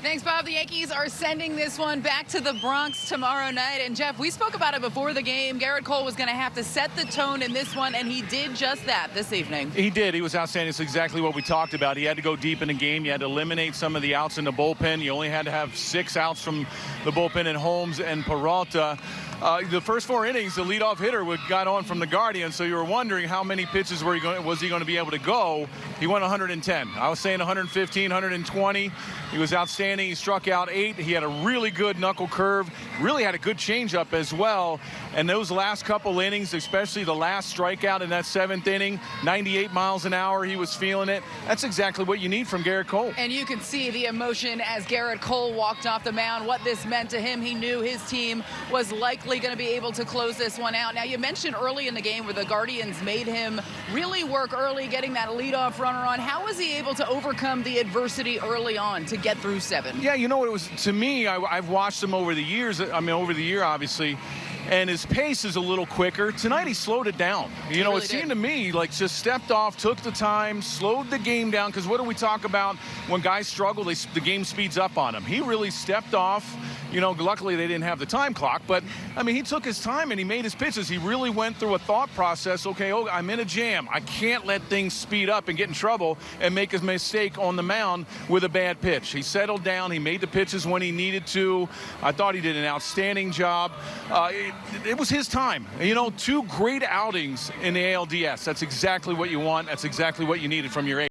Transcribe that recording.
Thanks, Bob. The Yankees are sending this one back to the Bronx tomorrow night. And Jeff, we spoke about it before the game. Gerrit Cole was going to have to set the tone in this one, and he did just that this evening. He did. He was outstanding. It's exactly what we talked about. He had to go deep in the game. You had to eliminate some of the outs in the bullpen. You only had to have six outs from the bullpen in Holmes and Peralta. Uh, the first four innings, the leadoff hitter got on from the Guardian, so you were wondering how many pitches were he going, was he going to be able to go. He went 110. I was saying 115, 120. He was outstanding. He struck out eight. He had a really good knuckle curve. Really had a good changeup as well. And those last couple innings, especially the last strikeout in that seventh inning, 98 miles an hour, he was feeling it. That's exactly what you need from Gerrit Cole. And you can see the emotion as Gerrit Cole walked off the mound, what this meant to him. He knew his team was likely going to be able to close this one out. Now, you mentioned early in the game where the Guardians made him really work early, getting that leadoff runner on. How was he able to overcome the adversity early on to get through seven? Yeah, you know what it was to me. I, I've watched him over the years. I mean, over the year, obviously and his pace is a little quicker. Tonight he slowed it down. You he know, really it seemed did. to me like just stepped off, took the time, slowed the game down. Because what do we talk about when guys struggle? They, the game speeds up on them. He really stepped off. You know, luckily they didn't have the time clock, but I mean, he took his time and he made his pitches. He really went through a thought process. Okay, oh, I'm in a jam. I can't let things speed up and get in trouble and make a mistake on the mound with a bad pitch. He settled down. He made the pitches when he needed to. I thought he did an outstanding job. Uh, it was his time. You know, two great outings in the ALDS. That's exactly what you want. That's exactly what you needed from your